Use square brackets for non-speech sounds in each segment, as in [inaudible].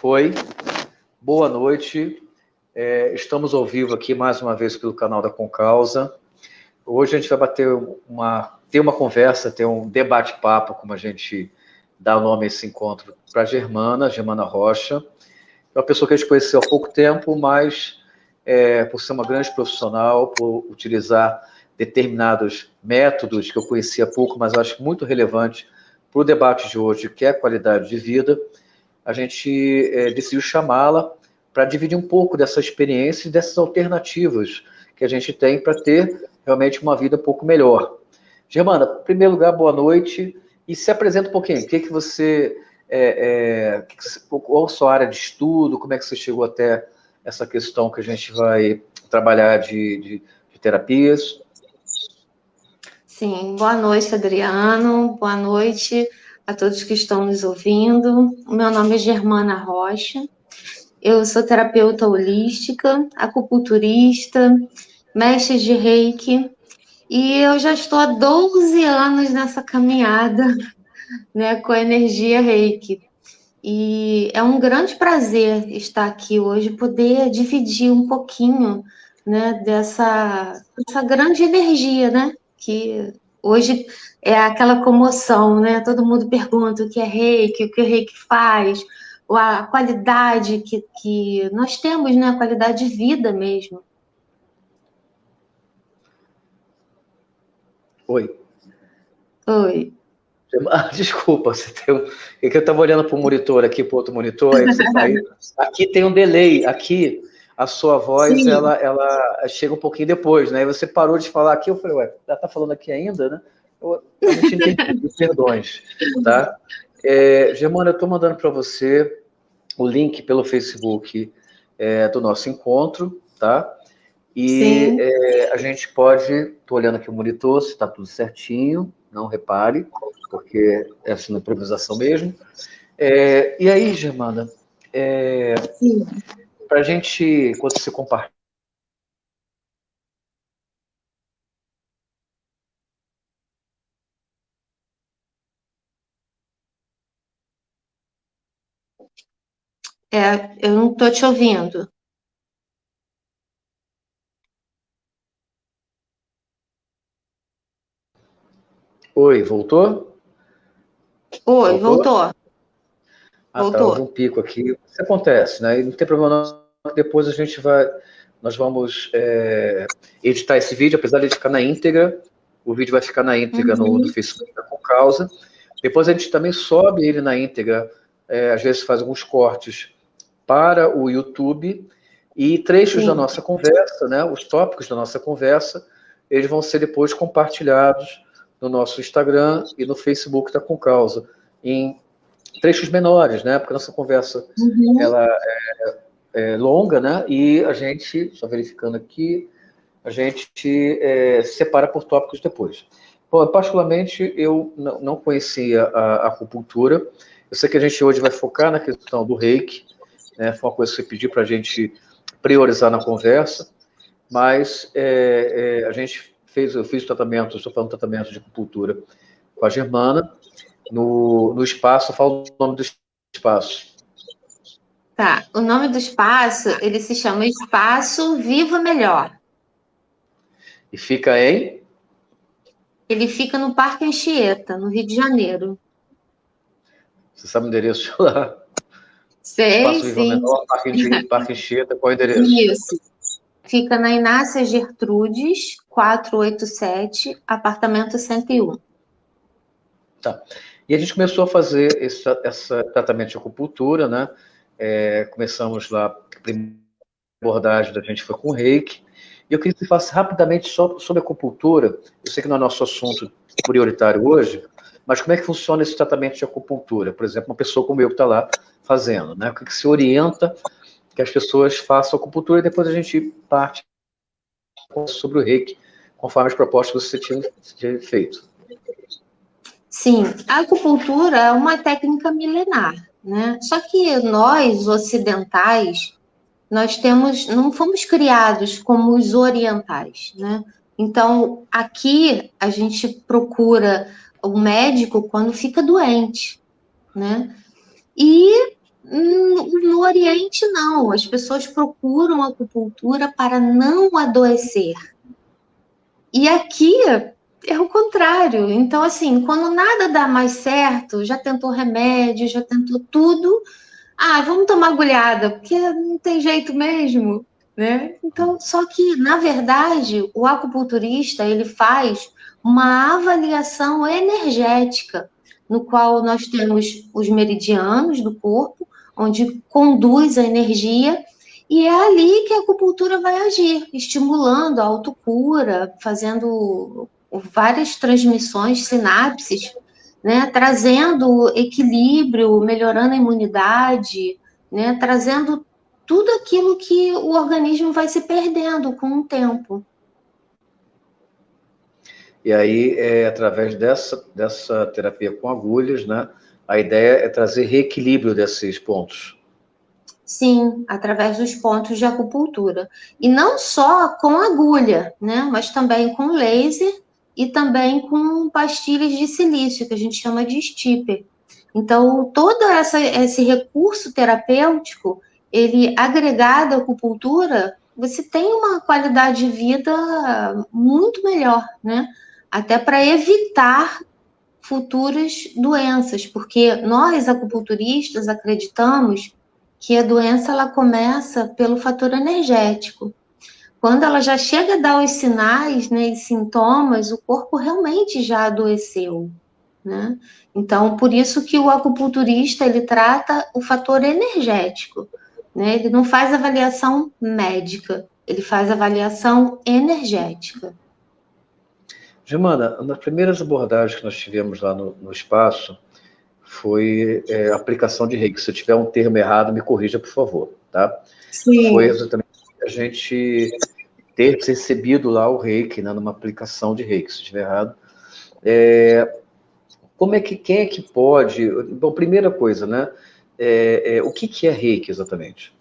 Foi. Boa noite. É, estamos ao vivo aqui mais uma vez pelo canal da Concausa. Hoje a gente vai bater uma, ter uma conversa, ter um debate-papo, como a gente dá o nome a esse encontro, para a Germana, Germana Rocha. É uma pessoa que a gente conheceu há pouco tempo, mas é, por ser uma grande profissional, por utilizar determinados métodos que eu conhecia pouco, mas acho muito relevante para o debate de hoje, que é a qualidade de vida, a gente é, decidiu chamá-la para dividir um pouco dessa experiência e dessas alternativas que a gente tem para ter realmente uma vida um pouco melhor. Germana, em primeiro lugar, boa noite e se apresenta um pouquinho. O que, que você, é, é, qual a sua área de estudo, como é que você chegou até essa questão que a gente vai trabalhar de, de, de terapias? Sim, boa noite, Adriano, boa noite a todos que estão nos ouvindo. O meu nome é Germana Rocha, eu sou terapeuta holística, acupunturista, mestre de reiki, e eu já estou há 12 anos nessa caminhada né, com a energia reiki. E é um grande prazer estar aqui hoje, poder dividir um pouquinho né, dessa, dessa grande energia, né? Que hoje é aquela comoção, né? Todo mundo pergunta o que é reiki, o que o reiki faz, a qualidade que, que nós temos, né? A qualidade de vida mesmo. Oi. Oi. Ah, [laughs] desculpa, você tem um... é que eu estava olhando para o monitor aqui, para outro monitor, aí você [laughs] aí. aqui tem um delay, aqui a sua voz ela, ela chega um pouquinho depois, né? E você parou de falar aqui, eu falei, ué, ela está falando aqui ainda, né? Eu, eu não tinha entendido, [laughs] perdões, tá? É, Germana, eu estou mandando para você o link pelo Facebook é, do nosso encontro, tá? E é, a gente pode, estou olhando aqui o monitor, se está tudo certinho, não repare, porque é assim na improvisação mesmo. É, e aí, Germana, é, para a gente, quando você compartilha, É, eu não estou te ouvindo. Oi, voltou? Oi, voltou. voltou. Ah, voltou. Tá, um pico aqui. Isso acontece, né? E não tem problema não, depois a gente vai... Nós vamos é, editar esse vídeo, apesar de ele ficar na íntegra, o vídeo vai ficar na íntegra uhum. no, no Facebook da Causa. Depois a gente também sobe ele na íntegra, é, às vezes faz alguns cortes para o YouTube e trechos da nossa conversa, né, os tópicos da nossa conversa, eles vão ser depois compartilhados no nosso Instagram e no Facebook da Com Causa, em trechos menores, né, porque nossa conversa uhum. ela é, é, longa, né, e a gente, só verificando aqui, a gente é, separa por tópicos depois. Bom, particularmente, eu não conhecia a acupuntura, eu sei que a gente hoje vai focar na questão do reiki, né? Foi uma coisa que você pediu para a gente priorizar na conversa, mas é, é, a gente fez, eu fiz tratamento, estou falando tratamento de acupuntura com a Germana, no, no espaço, falo o nome do espaço. Tá, o nome do espaço, ele se chama Espaço Viva Melhor. E fica em? Ele fica no Parque Anchieta, no Rio de Janeiro. Você sabe o endereço lá? Sei, Espaço sim. Menor, Parque, Parque Anchieta, qual é o endereço? Isso. Fica na Inácia Gertrudes, 487, apartamento 101. Tá. E a gente começou a fazer esse, esse tratamento de acupuntura, né? É, começamos lá, a primeira abordagem da gente foi com o reiki. E eu queria que você falasse rapidamente sobre, sobre acupuntura. Eu sei que não é nosso assunto prioritário hoje, mas como é que funciona esse tratamento de acupuntura? Por exemplo, uma pessoa como eu que está lá fazendo, né? O que, que se orienta que as pessoas façam acupuntura e depois a gente parte sobre o reiki, conforme as propostas que você tinha feito. Sim, a acupuntura é uma técnica milenar, né? Só que nós, ocidentais, nós temos, não fomos criados como os orientais, né? Então, aqui a gente procura o médico quando fica doente, né? E No Oriente, não. As pessoas procuram acupuntura para não adoecer. E aqui é o contrário. Então, assim, quando nada dá mais certo, já tentou remédio, já tentou tudo. Ah, vamos tomar agulhada, porque não tem jeito mesmo, né? Então, só que, na verdade, o acupunturista, ele faz uma avaliação energética, no qual nós temos os meridianos do corpo, onde conduz a energia, e é ali que a acupuntura vai agir, estimulando a autocura, fazendo várias transmissões, sinapses, né, trazendo equilíbrio, melhorando a imunidade, né, trazendo tudo aquilo que o organismo vai se perdendo com o tempo. E aí, é, através dessa, dessa terapia com agulhas, né, a ideia é trazer reequilíbrio desses pontos. Sim, através dos pontos de acupuntura. E não só com agulha, né? Mas também com laser e também com pastilhas de silício, que a gente chama de stipper. Então, todo essa, esse recurso terapêutico, ele agregado à acupuntura, você tem uma qualidade de vida muito melhor, né? Até para evitar futuras doenças, porque nós acupunturistas acreditamos que a doença ela começa pelo fator energético. Quando ela já chega a dar os sinais né, e sintomas, o corpo realmente já adoeceu. Né? Então, por isso que o acupunturista ele trata o fator energético. Né? Ele não faz avaliação médica, ele faz avaliação energética. Germana, nas primeiras abordagens que nós tivemos lá no, no espaço, foi é, aplicação de reiki. Se eu tiver um termo errado, me corrija, por favor, tá? Sim. Foi exatamente a gente ter recebido lá o reiki, né, numa aplicação de reiki, se estiver errado. É, como é que, quem é que pode... Bom, primeira coisa, né? É, é, o que, que é reiki exatamente?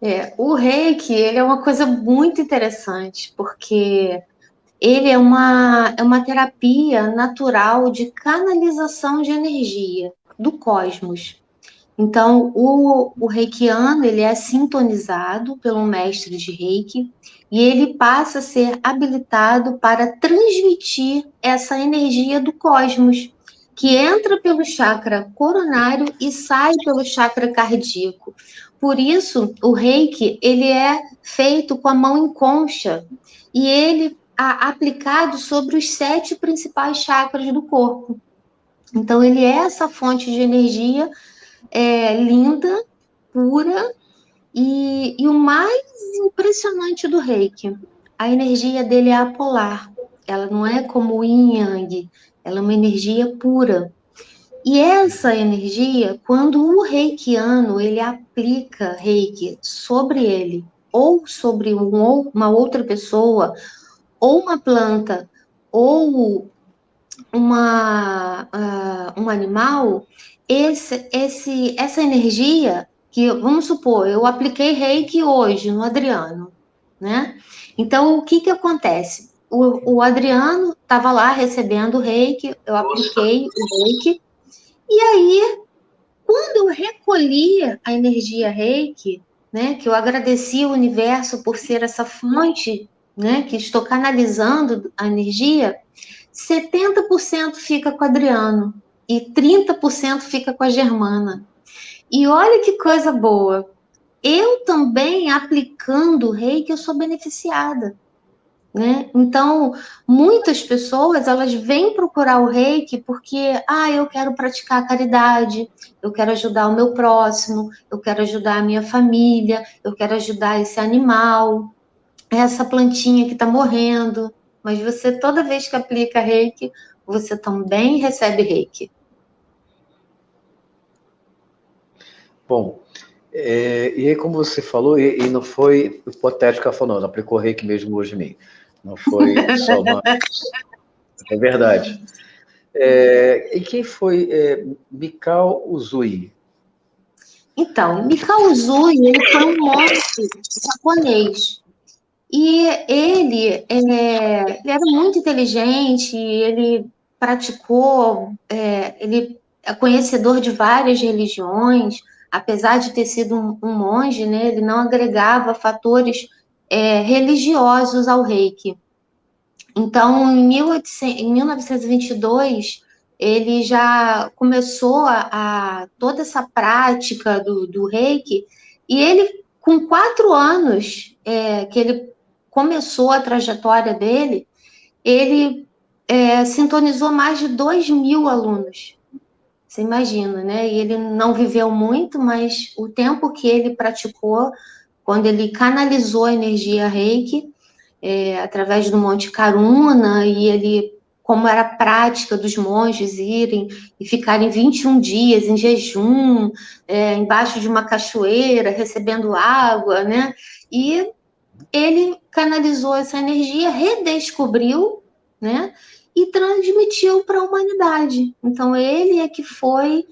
É, o reiki, ele é uma coisa muito interessante, porque ele é uma, é uma terapia natural de canalização de energia do cosmos. Então, o, o reikiano, ele é sintonizado pelo mestre de reiki e ele passa a ser habilitado para transmitir essa energia do cosmos, que entra pelo chakra coronário e sai pelo chakra cardíaco. Por isso, o reiki, ele é feito com a mão em concha e ele aplicado sobre os sete principais chakras do corpo. Então, ele é essa fonte de energia é, linda, pura, e, e o mais impressionante do reiki, a energia dele é apolar. Ela não é como o yin yang, ela é uma energia pura. E essa energia, quando o reikiano ele aplica reiki sobre ele, ou sobre um, uma outra pessoa, ou uma planta ou uma, uh, um animal, esse, esse, essa energia que, vamos supor, eu apliquei reiki hoje no Adriano, né? Então, o que que acontece? O, o Adriano estava lá recebendo o reiki, eu apliquei o reiki, e aí, quando eu recolhi a energia reiki, né, que eu agradeci o universo por ser essa fonte né, que estou canalizando a energia, 70% fica com o Adriano e 30% fica com a Germana. E olha que coisa boa. Eu também aplicando o reiki, eu sou beneficiada. Né? Então, muitas pessoas elas vêm procurar o reiki porque, ah, eu quero praticar caridade, eu quero ajudar o meu próximo, eu quero ajudar a minha família, eu quero ajudar esse animal, essa plantinha que está morrendo, mas você, toda vez que aplica reiki, você também recebe reiki. Bom, é, e aí como você falou, e, e não foi hipotético, ela falou, não, aplicou reiki mesmo hoje em mim. Não foi só uma... [laughs] é verdade. É, e quem foi é, Mikao Uzui? Então, Mikao Uzui, ele foi um monge japonês. E ele, é, ele era muito inteligente, ele praticou, é, ele é conhecedor de várias religiões, apesar de ter sido um, um monge, né, ele não agregava fatores é, religiosos ao reiki. Então, em, 1800, em 1922, ele já começou a, a, toda essa prática do, do reiki, e ele, com quatro anos é, que ele começou a trajetória dele, ele é, sintonizou mais de 2 mil alunos. Você imagina, né? E ele não viveu muito, mas o tempo que ele praticou, quando ele canalizou a energia reiki, é, através do Monte Karuna, e ele, como era prática dos monges irem e ficarem 21 dias em jejum, é, embaixo de uma cachoeira, recebendo água, né? E ele canalizou essa energia, redescobriu, né? E transmitiu para a humanidade. Então, ele é que foi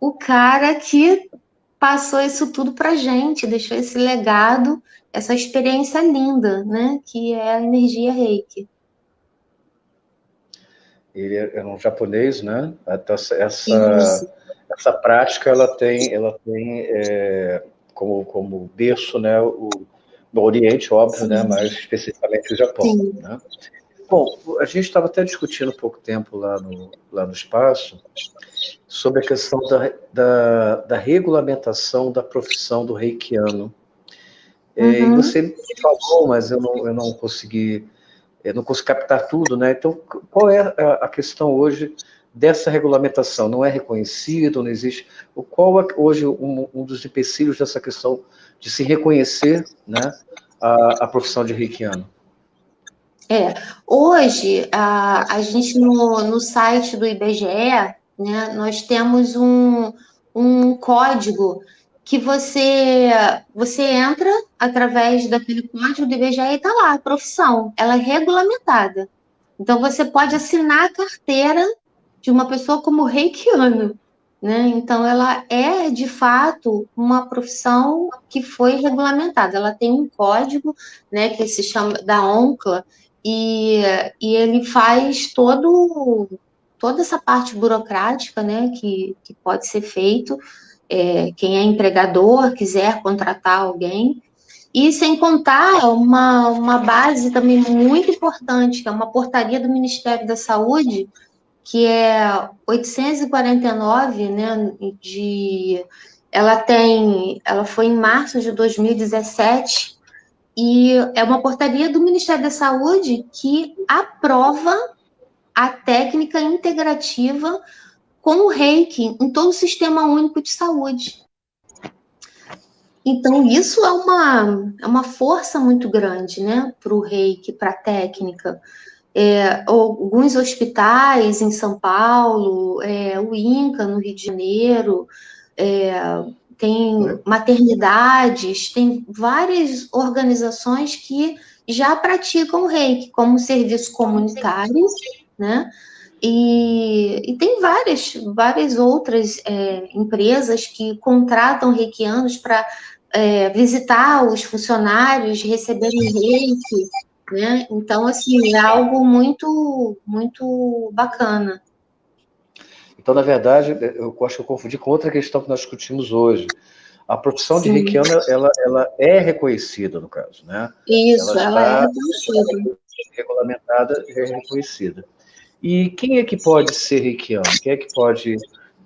o cara que passou isso tudo para a gente, deixou esse legado, essa experiência linda, né? Que é a energia reiki. Ele é, é um japonês, né? Essa, essa, essa prática, ela tem, ela tem é, como, como berço, né? O, no Oriente, óbvio, né? Mas especificamente o Japão, Sim. né? Bom, a gente estava até discutindo um pouco tempo lá no, lá no espaço sobre a questão da, da, da regulamentação da profissão do reikiano. É, uhum. E você falou, mas eu não, eu não consegui eu não consegui captar tudo, né? Então, qual é a, questão hoje dessa regulamentação? Não é reconhecido, não existe? Qual é hoje um, um dos empecilhos dessa questão de se reconhecer né, a, a profissão de reikiano? É, hoje, a, a gente no, no site do IBGE, né, nós temos um, um código que você você entra através daquele código do IBGE e está lá, a profissão, ela é regulamentada. Então, você pode assinar a carteira de uma pessoa como reikiano, né? Então, ela é, de fato, uma profissão que foi regulamentada. Ela tem um código, né, que se chama da ONCLA, e, e ele faz todo, toda essa parte burocrática né, que, que pode ser feito. É, quem é empregador quiser contratar alguém, e sem contar uma, uma base também muito importante, que é uma portaria do Ministério da Saúde, que é 849, né, de, ela tem, ela foi em março de 2017, e é uma portaria do Ministério da Saúde que aprova a técnica integrativa com o reiki em todo o sistema único de saúde. Então, isso é uma, é uma força muito grande né, para o reiki, para a técnica. É, alguns hospitais em São Paulo, é, o INCA no Rio de Janeiro, é, tem né? maternidades, tem várias organizações que já praticam o reiki como serviço comunitário, né? E, e tem várias, várias outras é, empresas que contratam reikianos para é, visitar os funcionários, receberem reiki, né? Então, assim, é algo muito, muito bacana. Então, na verdade, eu acho que eu confundi com outra questão que nós discutimos hoje. A profissão Sim. de reikiana, ela, ela é reconhecida, no caso, né? Isso, ela, ela é reconhecida. Regulamentada e é reconhecida. E quem é que pode ser reikiano? Quem é que pode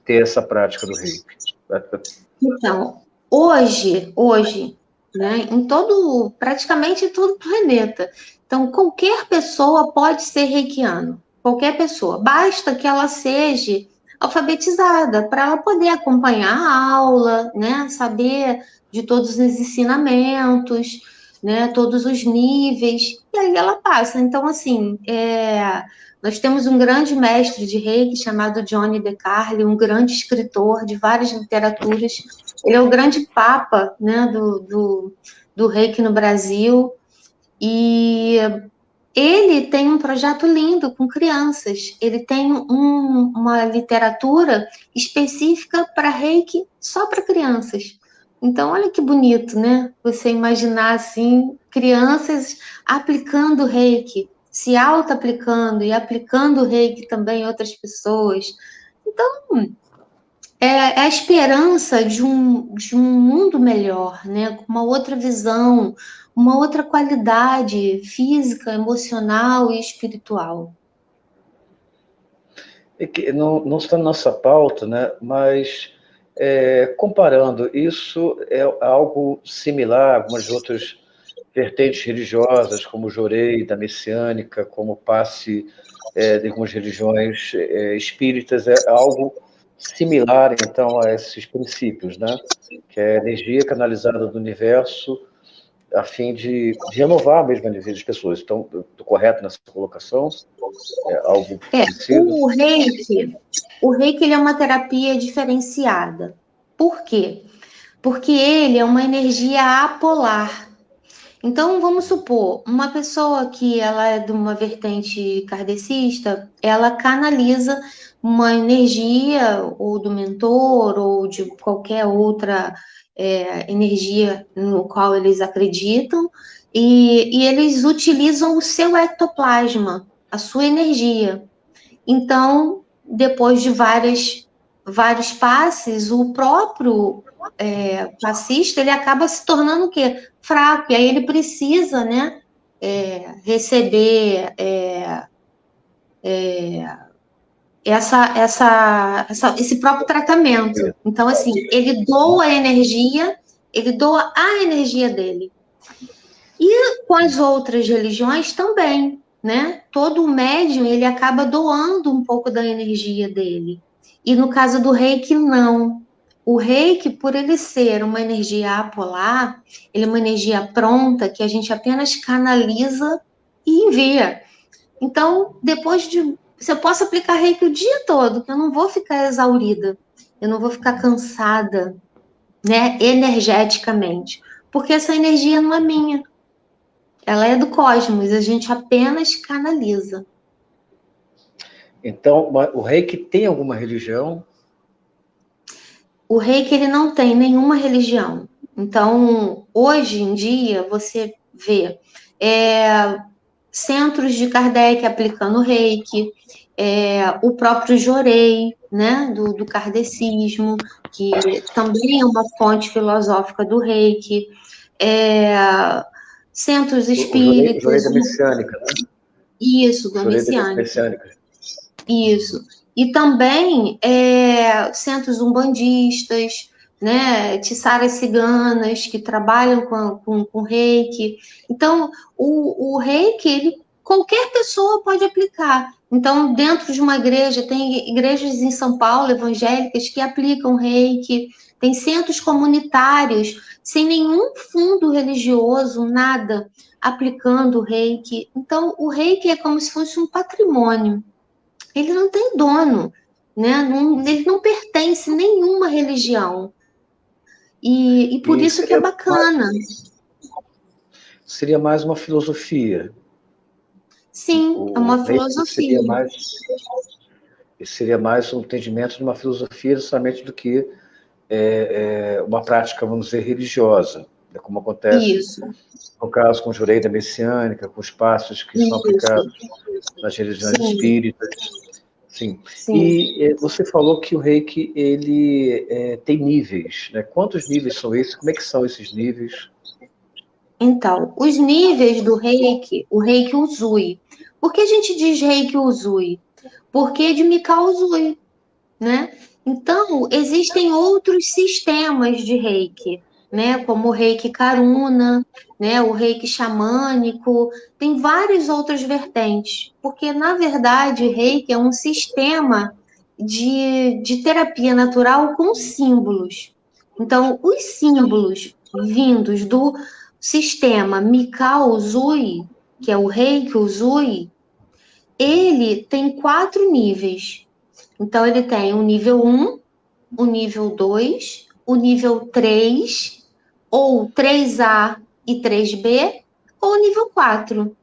ter essa prática do reiki? Então, hoje, hoje, né, em todo, praticamente em todo o planeta, então qualquer pessoa pode ser reikiano, qualquer pessoa, basta que ela seja alfabetizada, para ela poder acompanhar a aula, né, saber de todos os ensinamentos, né, todos os níveis, e aí ela passa. Então, assim, é, nós temos um grande mestre de reiki chamado Johnny DeCarli, um grande escritor de várias literaturas. Ele é o grande papa né, do, do, do reiki no Brasil. E ele tem um projeto lindo com crianças. Ele tem um, uma literatura específica para reiki só para crianças. Então, olha que bonito, né? Você imaginar assim, crianças aplicando reiki, se auto-aplicando e aplicando reiki também em outras pessoas. Então, é, é a esperança de um, de um mundo melhor, né? Com uma outra visão, uma outra qualidade física, emocional e espiritual. É que não, não está na nossa pauta, né? mas é, comparando, isso é algo similar a algumas outras vertentes religiosas, como o Jorei, da Messiânica, como o passe é, de algumas religiões é, espíritas, é algo similar, então, a esses princípios, né? que é a energia canalizada do universo a fim de, de renovar mesmo a energia das pessoas. Então, estou correto nessa colocação? É algo é, o reiki, o reiki ele é uma terapia diferenciada. Por quê? Porque ele é uma energia apolar. Então, vamos supor, uma pessoa que ela é de uma vertente kardecista, ela canaliza uma energia ou do mentor ou de qualquer outra é, energia no qual eles acreditam e, e eles utilizam o seu ectoplasma, a sua energia. Então, depois de várias, vários passes, o próprio é, passista ele acaba se tornando o quê? Fraco, e aí ele precisa, né, é, receber é, é essa, essa, essa, esse próprio tratamento. Então, assim, ele doa a energia, ele doa a energia dele. E com as outras religiões também, né? Todo médium, ele acaba doando um pouco da energia dele. E no caso do reiki, não. O reiki, por ele ser uma energia apolar, ele é uma energia pronta que a gente apenas canaliza e envia. Então, depois de se eu posso aplicar reiki o dia todo, que eu não vou ficar exaurida, eu não vou ficar cansada, né, energeticamente, porque essa energia não é minha. Ela é do cosmos, a gente apenas canaliza. Então, o reiki tem alguma religião? O reiki ele não tem nenhuma religião. Então, hoje em dia, você vê é, centros de Kardec aplicando reiki, é, o próprio Jorei, né, do, do kardecismo, que também é uma fonte filosófica do reiki, é, centros espíritas. O, Jorei, da Messiânica, né? Isso, da Messiânica. Isso. E também é, centros umbandistas, né, tiçaras ciganas que trabalham com, com, com reiki. Então, o, o reiki, ele, qualquer pessoa pode aplicar. Então, dentro de uma igreja, tem igrejas em São Paulo, evangélicas, que aplicam reiki, tem centros comunitários, sem nenhum fundo religioso, nada, aplicando reiki. Então, o reiki é como se fosse um patrimônio. Ele não tem dono, né? Não, ele não pertence a nenhuma religião. E, e por e isso que é bacana. Mais, seria mais uma filosofia. Sim, o, é uma filosofia. Seria mais, seria mais um entendimento de uma filosofia justamente do que é, é, uma prática, vamos dizer, religiosa, é como acontece isso. no caso com o jurei da messiânica, com os passos que isso. são aplicados nas religiões Sim. espíritas. Sim. Sim. E é, você falou que o reiki ele é, tem níveis, né? Quantos níveis são esses? Como é que são esses níveis? Então, os níveis do reiki, o reiki Uzui. Por que a gente diz reiki Uzui? Porque é de Mikao Uzui, né? Então, existem outros sistemas de reiki né, como o reiki karuna, né, o reiki xamânico, tem várias outras vertentes, porque na verdade reiki é um sistema de, de terapia natural com símbolos. Então, os símbolos vindos do sistema Mikao Uzui, que é o reiki Uzui, ele tem quatro níveis. Então, ele tem o nível 1, o nível 2, o nível 3 ou 3A e 3B, ou nível 4,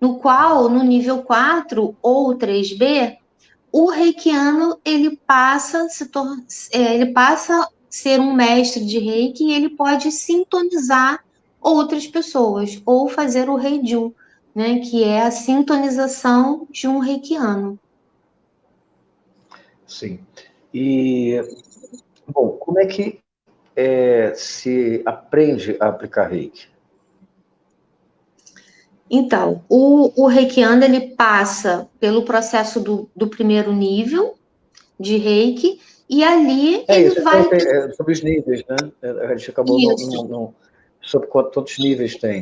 no qual, no nível 4 ou 3B, o reikiano ele passa se é, ele passa ser um mestre de reiki e ele pode sintonizar outras pessoas ou fazer o reiju, né, que é a sintonização de um reikiano. Sim. E como é que é, se aprende a aplicar reiki? Então, o, o reikiano, ele passa pelo processo do, do primeiro nível de reiki, e ali é ele isso, vai... É, sobre os níveis, né? A gente acabou não, não, sobre quantos níveis tem.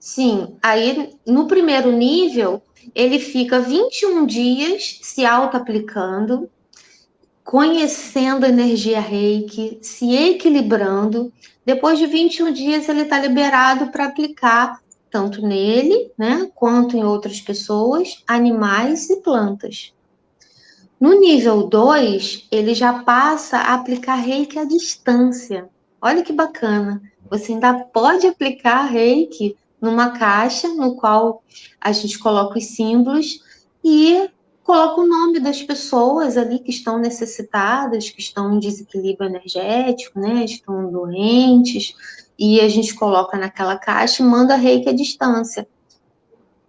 Sim, aí no primeiro nível, ele fica 21 dias se auto-aplicando, conhecendo a energia reiki, se equilibrando. Depois de 21 dias, ele está liberado para aplicar tanto nele, né, quanto em outras pessoas, animais e plantas. No nível 2, ele já passa a aplicar reiki à distância. Olha que bacana. Você ainda pode aplicar reiki numa caixa no qual a gente coloca os símbolos e coloca o nome das pessoas ali que estão necessitadas, que estão em desequilíbrio energético, né? Estão doentes, e a gente coloca naquela caixa e manda reiki à distância.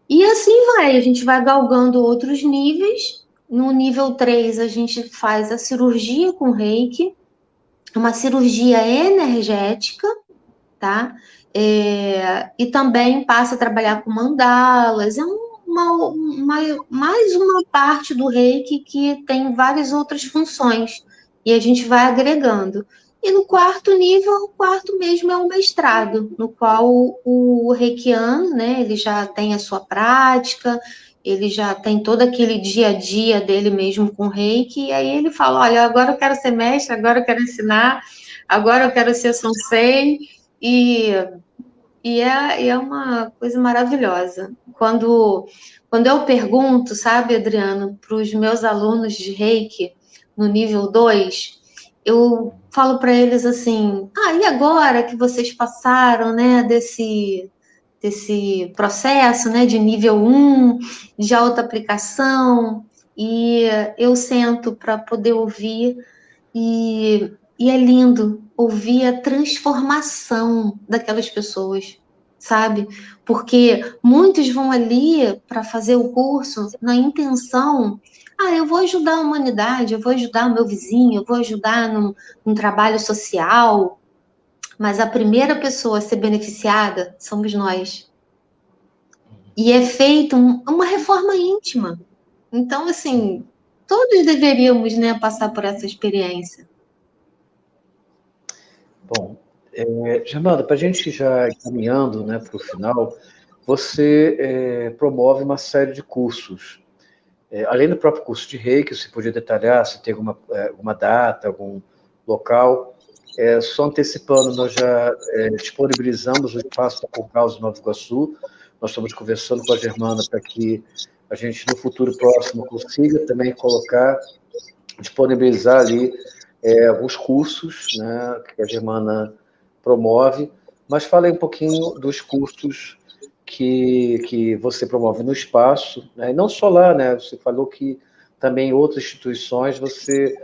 E assim vai, a gente vai galgando outros níveis. No nível 3, a gente faz a cirurgia com reiki, uma cirurgia energética, tá? É, e também passa a trabalhar com mandalas. É uma, uma, mais uma parte do reiki que tem várias outras funções. E a gente vai agregando. E no quarto nível, o quarto mesmo é o mestrado, no qual o, o reikiano, né, ele já tem a sua prática, ele já tem todo aquele dia a dia dele mesmo com reiki, e aí ele fala, olha, agora eu quero ser mestre, agora eu quero ensinar, agora eu quero ser sensei, e, e, é, é uma coisa maravilhosa. Quando, quando eu pergunto, sabe, Adriano, para os meus alunos de reiki, no nível 2, eu falo para eles assim: ah, e agora que vocês passaram, né, desse, desse processo, né, de nível 1, de auto-aplicação, e eu sento para poder ouvir, e, e é lindo ouvir a transformação daquelas pessoas, sabe? Porque muitos vão ali para fazer o curso na intenção ah, eu vou ajudar a humanidade, eu vou ajudar o meu vizinho, eu vou ajudar num, num trabalho social, mas a primeira pessoa a ser beneficiada somos nós. E é feita um, uma reforma íntima. Então, assim, todos deveríamos né, passar por essa experiência. Bom, é, Germana, para a gente já caminhando né, para o final, você é, promove uma série de cursos é, além do próprio curso de reiki, você podia detalhar se tem alguma, é, alguma data, algum local. É, só antecipando, nós já é, disponibilizamos o espaço da Concausa Nova Iguaçu. Nós estamos conversando com a Germana para que a gente, no futuro próximo, consiga também colocar, disponibilizar ali é, alguns cursos né, que a Germana promove. Mas falei um pouquinho dos cursos que, que você promove no espaço, né? e não só lá, né? Você falou que também em outras instituições você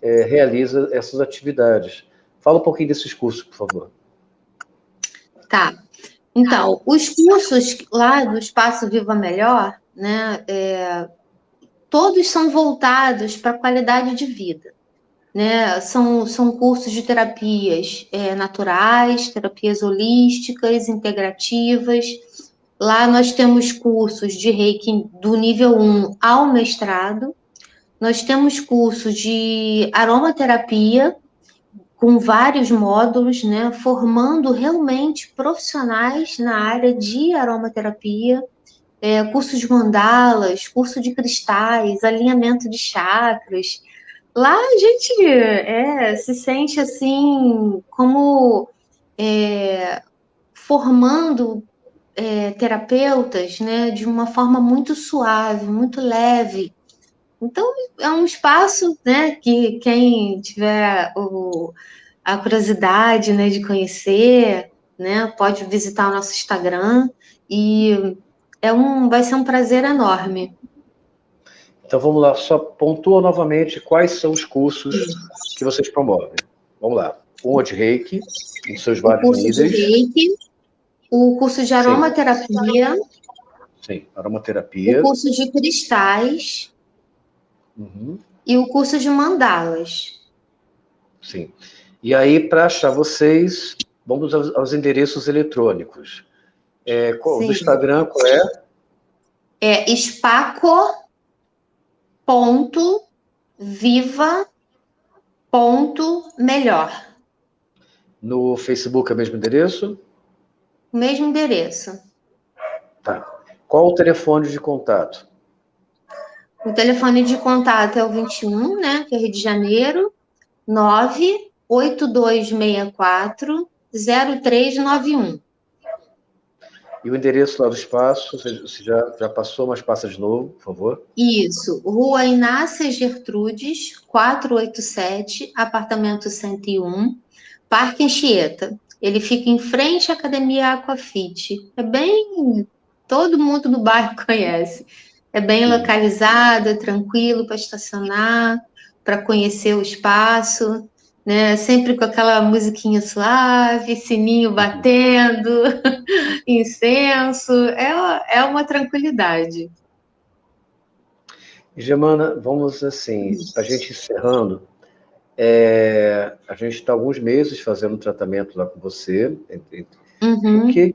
é, realiza essas atividades. Fala um pouquinho desses cursos, por favor. Tá. Então, os cursos lá do Espaço Viva Melhor, né, é, todos são voltados para a qualidade de vida. Né? São, são cursos de terapias é, naturais, terapias holísticas, integrativas, Lá nós temos cursos de reiki do nível 1 ao mestrado. Nós temos cursos de aromaterapia, com vários módulos, né, formando realmente profissionais na área de aromaterapia, é, curso de mandalas, curso de cristais, alinhamento de chakras. Lá a gente é, se sente assim como é, formando é, terapeutas né, de uma forma muito suave, muito leve. Então, é um espaço né, que quem tiver o, a curiosidade né, de conhecer, né, pode visitar o nosso Instagram e é um, vai ser um prazer enorme. Então vamos lá, só pontua novamente quais são os cursos que vocês promovem. Vamos lá. Um é de reiki, em seus vários o curso níveis. De reiki, o curso de aromaterapia. Sim, Sim. aromaterapia. O curso de cristais. Uhum. E o curso de mandalas. Sim. E aí, para achar vocês, vamos aos, aos endereços eletrônicos. É, qual, do Instagram, qual é? É spaco.viva.melhor. No Facebook é o mesmo endereço? Mesmo endereço. Tá. Qual o telefone de contato? O telefone de contato é o 21, né, que é Rio de Janeiro, 98264 0391. E o endereço lá do espaço, você já, já passou, mas passa de novo, por favor. Isso, Rua Inácia Gertrudes, 487, apartamento 101, Parque Anchieta. Ele fica em frente à Academia Aquafit. É bem. Todo mundo no bairro [laughs] conhece. É bem localizado, é tranquilo para estacionar, para conhecer o espaço, né? Sempre com aquela musiquinha suave, sininho uhum. batendo, [laughs] incenso. É, é uma tranquilidade. Germana, vamos assim, a gente encerrando, é, a gente está alguns meses fazendo tratamento lá com você. Uhum. Porque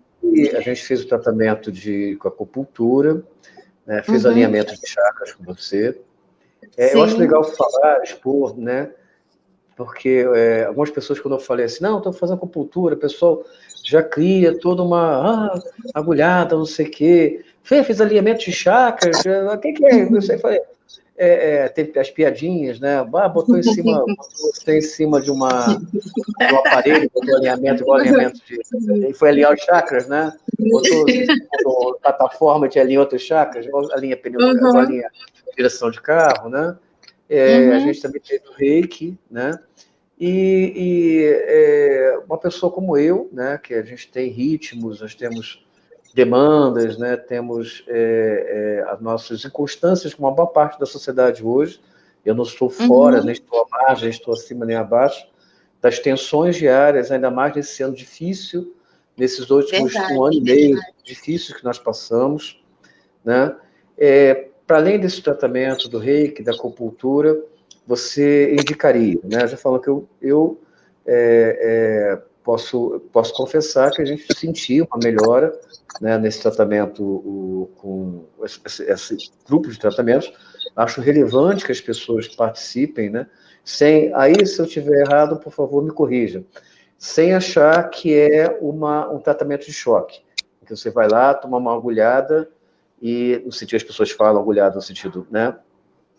a gente fez o tratamento de, com acupuntura, né, fez uhum. alinhamento de chakras com você. É, eu acho legal falar, expor, né? Porque é, algumas pessoas, quando eu falei assim, não, estou fazendo acupuntura, o pessoal já cria toda uma ah, agulhada, não sei o quê. Fez, fez alinhamento de chakras, o que, que é? Eu sei, falei, é, é, tem as piadinhas, né? Ah, botou em cima, botou em cima de, uma, de um aparelho, botou alinhamento, igual alinhamento de. E foi alinhar os chakras, né? Botou, botou plataforma de alinhar outros chakras, igual alinha pneu, uhum. alinha direção de carro, né? É, uhum. A gente também tem o reiki, né? E, e é, uma pessoa como eu, né? Que a gente tem ritmos, nós temos demandas, né? temos é, é, as nossas inconstâncias com uma boa parte da sociedade hoje. Eu não estou fora, uhum. nem estou à margem, estou acima nem abaixo das tensões diárias, ainda mais nesse ano difícil, nesses últimos verdade, um ano e meio difíceis que nós passamos. Né? É, Para além desse tratamento do reiki, da acupuntura, você indicaria, né? Já falou que eu, eu é, é, posso, posso confessar que a gente sentiu uma melhora né, nesse tratamento o, com esse, esse, grupo de tratamentos. Acho relevante que as pessoas participem, né? Sem, aí, se eu estiver errado, por favor, me corrija. Sem achar que é uma, um tratamento de choque. Que você vai lá, toma uma agulhada e, no sentido, as pessoas falam agulhada no sentido, né?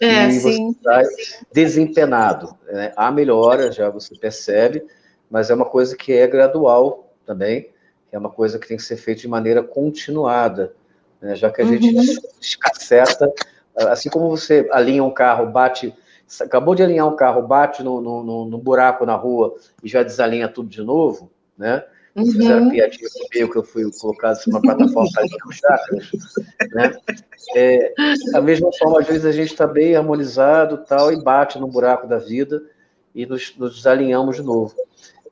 É, e sim. você sai desempenado. Né? Há melhora, já você percebe, mas é uma coisa que é gradual também, é uma coisa que tem que ser feita de maneira continuada, né? já que a uhum. gente [laughs] escaceta, assim como você alinha um carro, bate, acabou de alinhar um carro, bate no, no, no buraco na rua e já desalinha tudo de novo, né? Uhum. Fizeram piadinha comigo que eu fui colocado em uma plataforma para alinhar os chakras, né? É, da mesma forma, às vezes a gente está bem harmonizado tal e bate no buraco da vida e nos, nos desalinhamos de novo.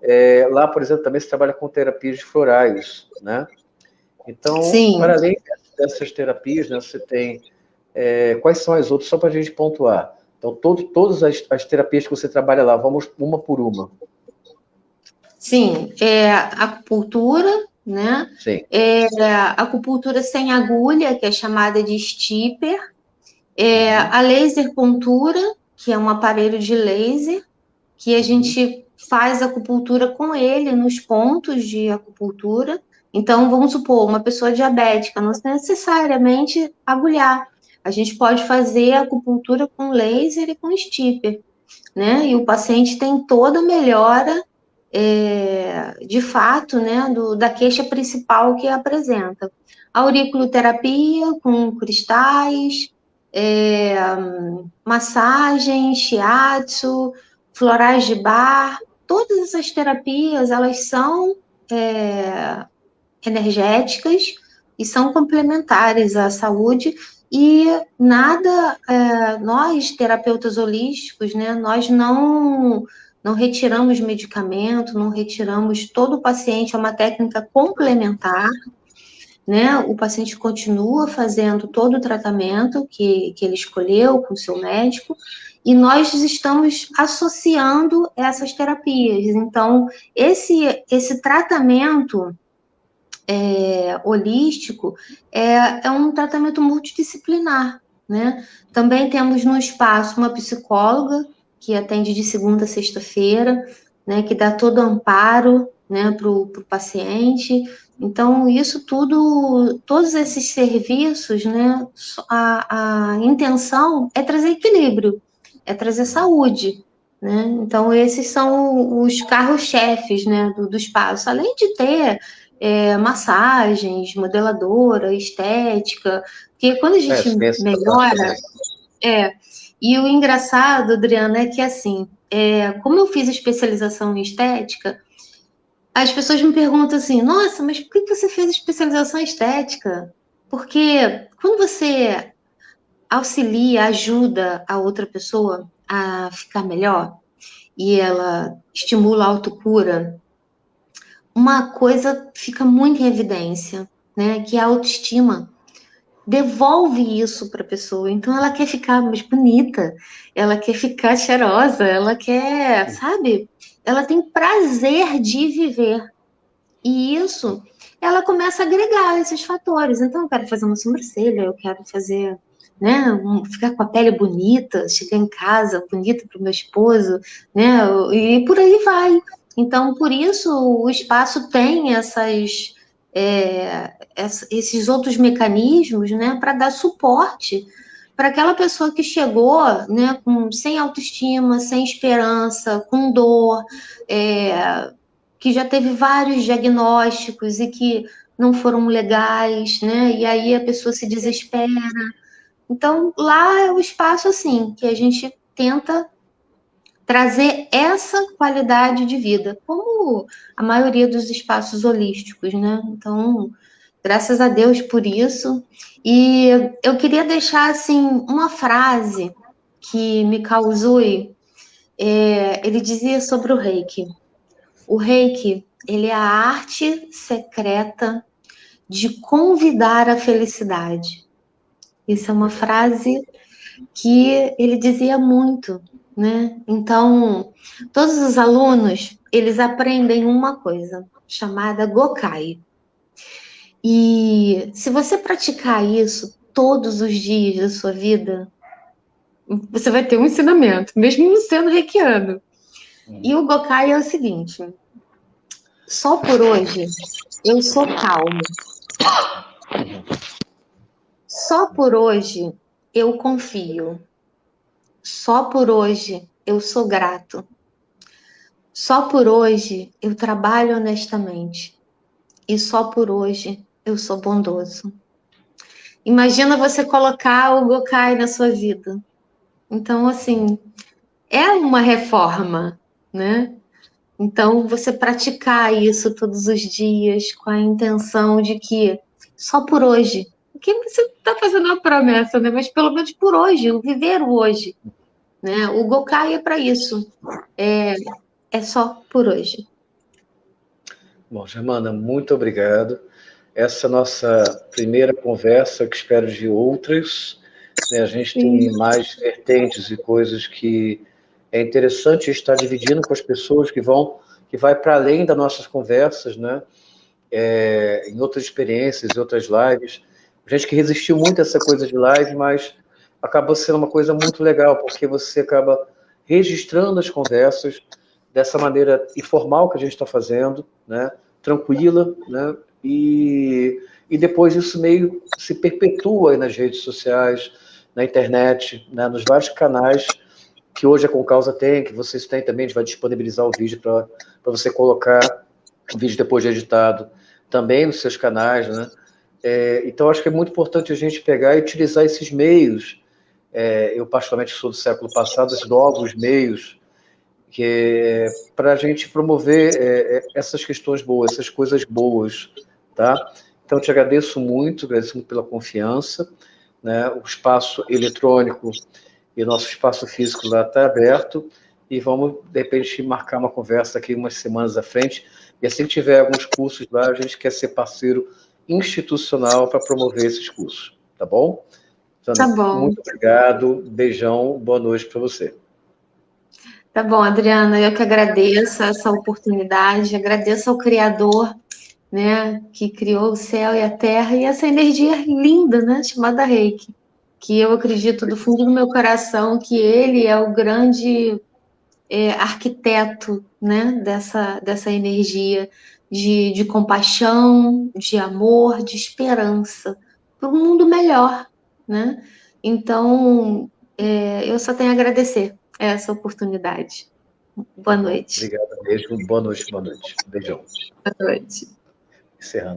É, lá, por exemplo, também se trabalha com terapias florais, né? Então, Sim. para além dessas terapias, né, você tem é, quais são as outras, só para a gente pontuar. Então, todo, todas as, as, terapias que você trabalha lá, vamos uma por uma. Sim, é acupuntura, né? Sim. É, acupuntura sem agulha, que é chamada de stipper. É, uhum. A laser pontura, que é um aparelho de laser, que a uhum. gente faz acupuntura com ele nos pontos de acupuntura. Então, vamos supor, uma pessoa diabética, não necessariamente agulhar. A gente pode fazer acupuntura com laser e com stipper, né? E o paciente tem toda a melhora, é, de fato, né, do, da queixa principal que apresenta. Auriculoterapia com cristais, é, massagem, shiatsu, florais de bar, todas essas terapias, elas são é, energéticas e são complementares à saúde e nada, é, nós terapeutas holísticos, né, nós não não retiramos medicamento, não retiramos todo o paciente, é uma técnica complementar, né? O paciente continua fazendo todo o tratamento que, que ele escolheu com o seu médico, e nós estamos associando essas terapias. Então, esse, esse tratamento é, holístico é, é um tratamento multidisciplinar, né? Também temos no espaço uma psicóloga que atende de segunda a sexta-feira, né, que dá todo amparo né, para o paciente. Então, isso tudo, todos esses serviços, né, a, a intenção é trazer equilíbrio, é trazer saúde. Né? Então, esses são os carros-chefes né, do, do espaço, além de ter é, massagens, modeladora, estética, porque quando a gente é, melhora. É, e o engraçado, Adriana, é que assim, é, como eu fiz especialização em estética, as pessoas me perguntam assim: nossa, mas por que você fez especialização em estética? Porque quando você auxilia, ajuda a outra pessoa a ficar melhor e ela estimula a autocura, uma coisa fica muito em evidência, né? Que é a autoestima devolve isso para a pessoa. Então ela quer ficar mais bonita, ela quer ficar cheirosa, ela quer, sabe? Ela tem prazer de viver. E isso, ela começa a agregar esses fatores. Então eu quero fazer uma sobrancelha, eu quero fazer, né, um, ficar com a pele bonita, chegar em casa bonita para o meu esposo, né? E por aí vai. Então, por isso o espaço tem essas é, esses outros mecanismos, né, para dar suporte para aquela pessoa que chegou, né, com, sem autoestima, sem esperança, com dor, é, que já teve vários diagnósticos e que não foram legais, né, e aí a pessoa se desespera. Então, lá é o espaço, assim, que a gente tenta trazer essa qualidade de vida, como a maioria dos espaços holísticos, né? Então, graças a Deus por isso. E eu queria deixar assim uma frase que me causou. É, ele dizia sobre o Reiki. O Reiki ele é a arte secreta de convidar a felicidade. Isso é uma frase que ele dizia muito né? Então, todos os alunos, eles aprendem uma coisa chamada Gokai. E se você praticar isso todos os dias da sua vida, você vai ter um ensinamento, mesmo sendo reikiano. E o Gokai é o seguinte: só por hoje eu sou calmo. Só por hoje eu confio. Só por hoje eu sou grato. Só por hoje eu trabalho honestamente. E só por hoje eu sou bondoso. Imagina você colocar o Gokai na sua vida. Então, assim, é uma reforma, né? Então, você praticar isso todos os dias com a intenção de que só por hoje que você está fazendo uma promessa, né? Mas pelo menos por hoje, o viver o hoje. Né? O Gokai é para isso. É, é só por hoje. Bom, Germana, muito obrigado. Essa nossa primeira conversa, que espero de outras. Né? A gente tem mais vertentes e coisas que é interessante estar dividindo com as pessoas que vão, que vai para além das nossas conversas, né? É, em outras experiências, em outras lives gente que resistiu muito a essa coisa de live, mas acabou sendo uma coisa muito legal, porque você acaba registrando as conversas dessa maneira informal que a gente está fazendo, né? tranquila, né? E, e depois isso meio se perpetua nas redes sociais, na internet, né? nos vários canais que hoje a Concausa tem, que vocês têm também, a gente vai disponibilizar o vídeo para você colocar o vídeo depois de editado também nos seus canais, né? É, então, acho que é muito importante a gente pegar e utilizar esses meios. É, eu, particularmente, sou do século passado, esses novos meios, é, para a gente promover é, é, essas questões boas, essas coisas boas, tá? Então, te agradeço muito, agradeço muito pela confiança, né? O espaço eletrônico e o nosso espaço físico lá está aberto e vamos, de repente, marcar uma conversa aqui umas semanas à frente. E assim que tiver alguns cursos lá, a gente quer ser parceiro institucional para promover esses cursos, tá bom? Sandra, tá bom. Muito obrigado, beijão, boa noite para você. Tá bom, Adriana, eu que agradeço essa oportunidade, agradeço ao Criador, né, que criou o céu e a terra e essa energia linda, né, chamada Reiki, que eu acredito do fundo do meu coração que ele é o grande é, arquiteto, né, dessa, dessa energia de, de compaixão, de amor, de esperança para um mundo melhor, né? Então, é, eu só tenho a agradecer essa oportunidade. Boa noite. Obrigado mesmo. Boa noite, boa noite. Beijão. Boa noite. Encerrando.